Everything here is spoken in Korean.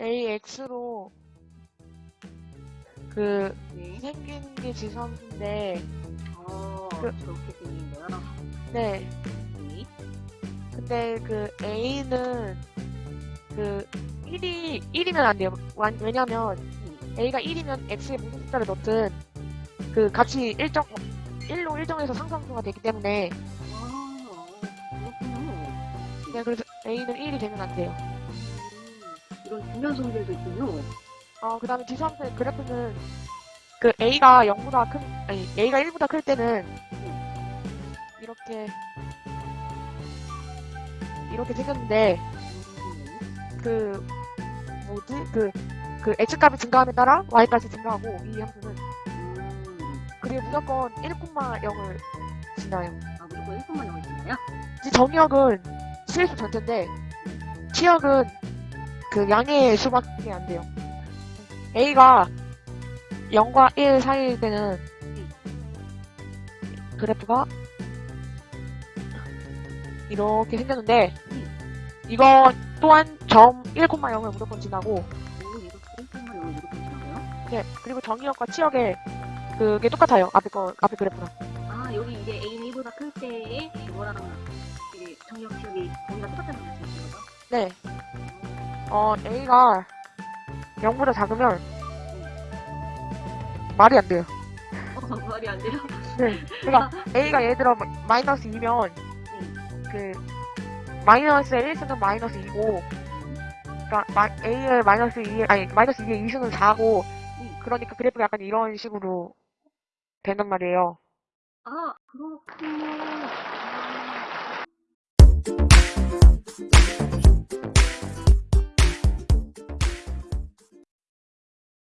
AX로 그 네. 생긴 게 지수함수인데 어, 그- 저렇게 생긴 거요? 네 네. 근데 그 A는 그 1이 1이면 안 돼요. 완- 왜냐면 A가 1이면 X에 무슨 숫자를 넣든 그 값이 일정 1로 일정해서 상상수가 되기 때문에 아, 그렇군요. 네, 그래서 A는 1이 되면 안 돼요. 음, 이런 분면성들도 있군요. 어, 그 다음에 지수함수의 그래프는 그 A가 0보다 큰, 아니, A가 1보다 클 때는 이렇게 이렇게 생겼는데 음, 그 뭐지 그 그 x값이 증가함에 따라 y값이 증가하고 이 함수는 음, 그게 무조건 1,0을 지나요. 아, 무조건 1분만 나오시나요? 이 정의역은 실수 전체인데 치역은 그 양의 수밖에 안 돼요. a가 0과 1 사이일 때는 그래프가 이렇게 생겼는데 이거 또한 점 1,0을 무조건 지나고 오, 얘가 1분만 나오면 무조건 지나고요? 네, 그리고 정의역과 치역의 그게 똑같아요. 앞에 거, 앞에 그래프랑. 아, 여기 이제 A는 1보다 클 때에 이거랑 정력 지역이 거기가 똑같다는 말씀이신 거죠? 네. 어, A가 0보다 작으면 말이 안 돼요. 어, 말이 안 돼요? 네. 그러니까 A가 예를 들어 마이너스 2면 그 마이너스의 1수는 마이너스 2고 그러니까 마, A의 마이너스 2 아니 마이너스 2의 2수는 4고 그러니까 그래프가 약간 이런 식으로 된단 말이에요. 아, 그렇군요.